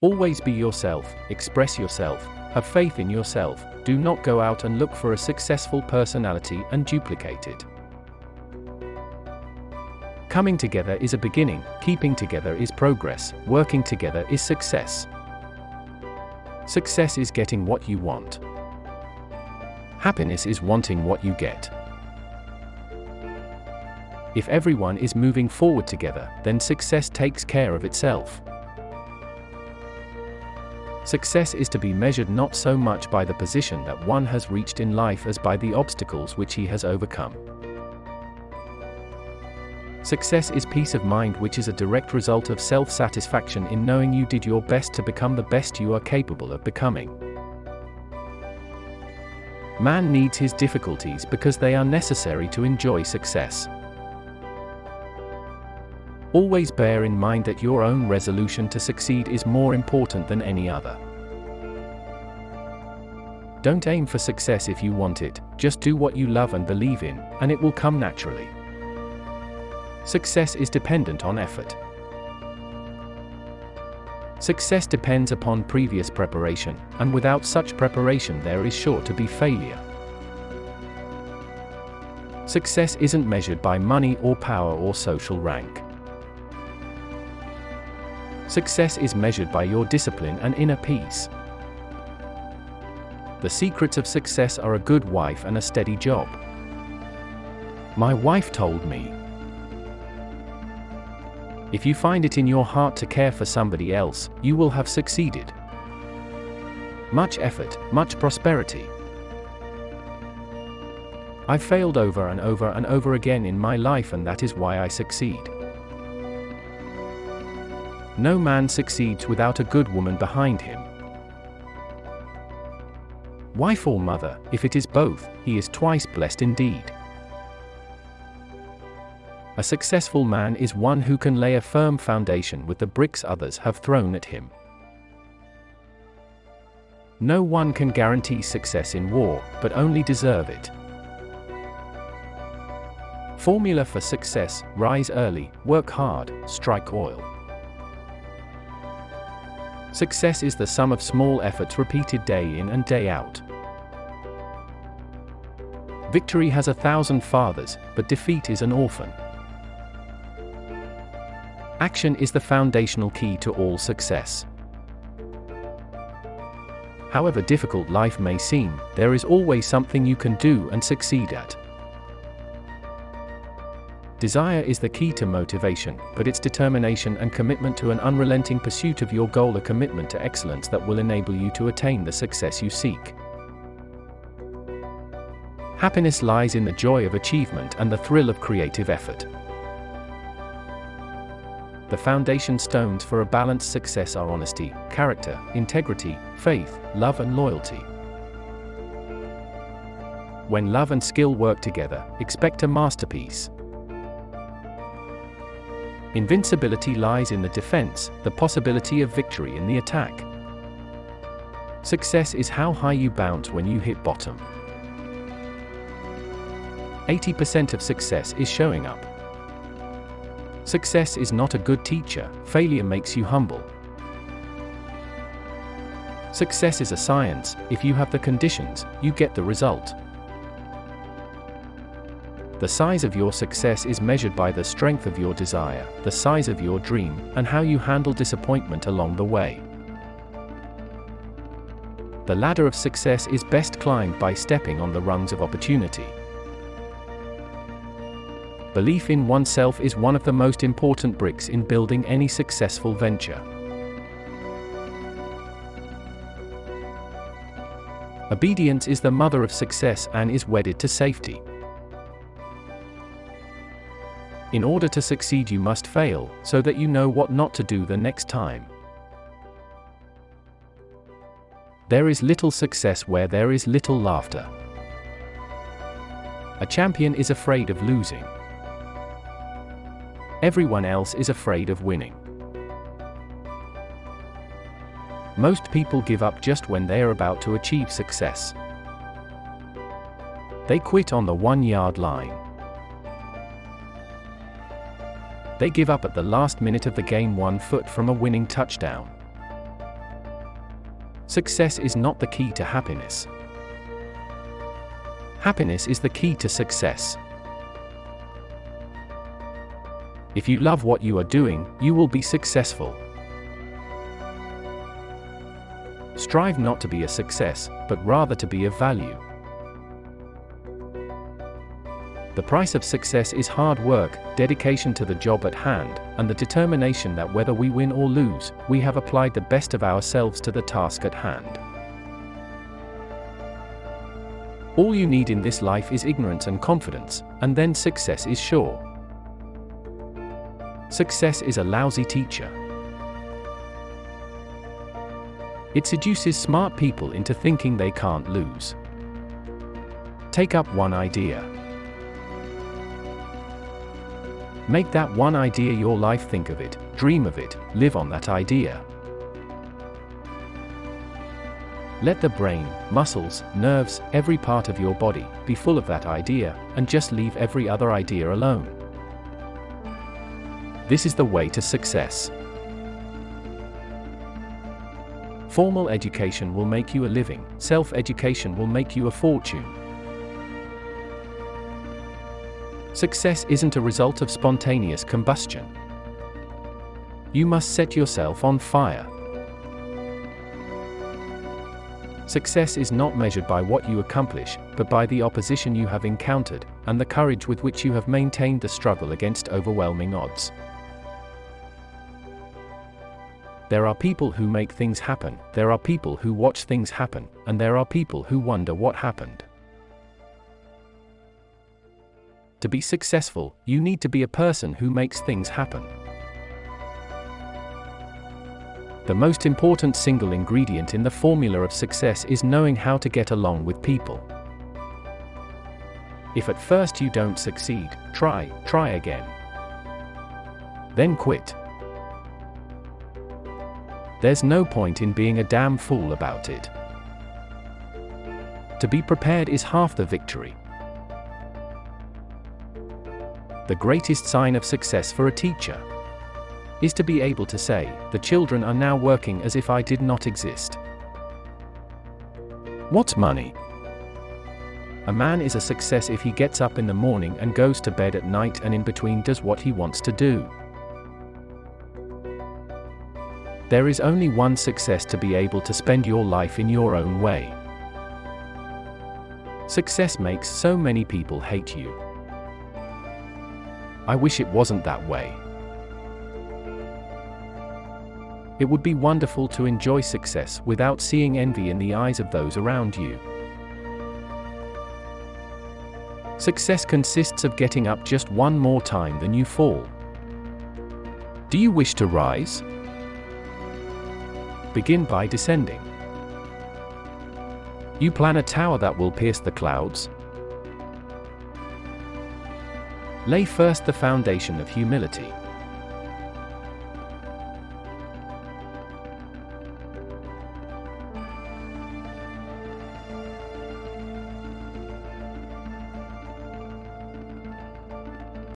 Always be yourself, express yourself, have faith in yourself, do not go out and look for a successful personality and duplicate it. Coming together is a beginning, keeping together is progress, working together is success. Success is getting what you want. Happiness is wanting what you get. If everyone is moving forward together, then success takes care of itself. Success is to be measured not so much by the position that one has reached in life as by the obstacles which he has overcome. Success is peace of mind, which is a direct result of self satisfaction in knowing you did your best to become the best you are capable of becoming. Man needs his difficulties because they are necessary to enjoy success. Always bear in mind that your own resolution to succeed is more important than any other. Don't aim for success if you want it, just do what you love and believe in, and it will come naturally. Success is dependent on effort. Success depends upon previous preparation, and without such preparation, there is sure to be failure. Success isn't measured by money or power or social rank. Success is measured by your discipline and inner peace. The secrets of success are a good wife and a steady job. My wife told me. If you find it in your heart to care for somebody else, you will have succeeded. Much effort, much prosperity. I've failed over and over and over again in my life, and that is why I succeed. No man succeeds without a good woman behind him. Wife or mother, if it is both, he is twice blessed indeed. A successful man is one who can lay a firm foundation with the bricks others have thrown at him. No one can guarantee success in war, but only deserve it. Formula for success rise early, work hard, strike oil. Success is the sum of small efforts repeated day in and day out. Victory has a thousand fathers, but defeat is an orphan. Action is the foundational key to all success. However difficult life may seem, there is always something you can do and succeed at. Desire is the key to motivation, but its determination and commitment to an unrelenting pursuit of your goal a commitment to excellence that will enable you to attain the success you seek. Happiness lies in the joy of achievement and the thrill of creative effort. The foundation stones for a balanced success are honesty, character, integrity, faith, love, and loyalty. When love and skill work together, expect a masterpiece. Invincibility lies in the defense, the possibility of victory in the attack. Success is how high you bounce when you hit bottom. 80% of success is showing up. Success is not a good teacher, failure makes you humble. Success is a science, if you have the conditions, you get the result. The size of your success is measured by the strength of your desire, the size of your dream, and how you handle disappointment along the way. The ladder of success is best climbed by stepping on the rungs of opportunity. Belief in oneself is one of the most important bricks in building any successful venture. Obedience is the mother of success and is wedded to safety. In order to succeed, you must fail, so that you know what not to do the next time. There is little success where there is little laughter. A champion is afraid of losing. Everyone else is afraid of winning. Most people give up just when they are about to achieve success. They quit on the one yard line. They give up at the last minute of the game one foot from a winning touchdown. Success is not the key to happiness. Happiness is the key to success. If you love what you are doing, you will be successful. Strive not to be a success, but rather to be of value. The price of success is hard work, dedication to the job at hand, and the determination that whether we win or lose, we have applied the best of ourselves to the task at hand. All you need in this life is ignorance and confidence, and then success is sure. Success is a lousy teacher. It seduces smart people into thinking they can't lose. Take up one idea. Make that one idea your life think of it, dream of it, live on that idea. Let the brain, muscles, nerves, every part of your body, be full of that idea, and just leave every other idea alone. This is the way to success. Formal education will make you a living, self-education will make you a fortune. Success isn't a result of spontaneous combustion. You must set yourself on fire. Success is not measured by what you accomplish, but by the opposition you have encountered, and the courage with which you have maintained the struggle against overwhelming odds. There are people who make things happen, there are people who watch things happen, and there are people who wonder what happened. To be successful, you need to be a person who makes things happen. The most important single ingredient in the formula of success is knowing how to get along with people. If at first you don't succeed, try, try again. Then quit. There's no point in being a damn fool about it. To be prepared is half the victory the greatest sign of success for a teacher is to be able to say, the children are now working as if I did not exist. What's money? A man is a success if he gets up in the morning and goes to bed at night and in between does what he wants to do. There is only one success to be able to spend your life in your own way. Success makes so many people hate you. I wish it wasn't that way. It would be wonderful to enjoy success without seeing envy in the eyes of those around you. Success consists of getting up just one more time than you fall. Do you wish to rise? Begin by descending. You plan a tower that will pierce the clouds? Lay first the foundation of humility.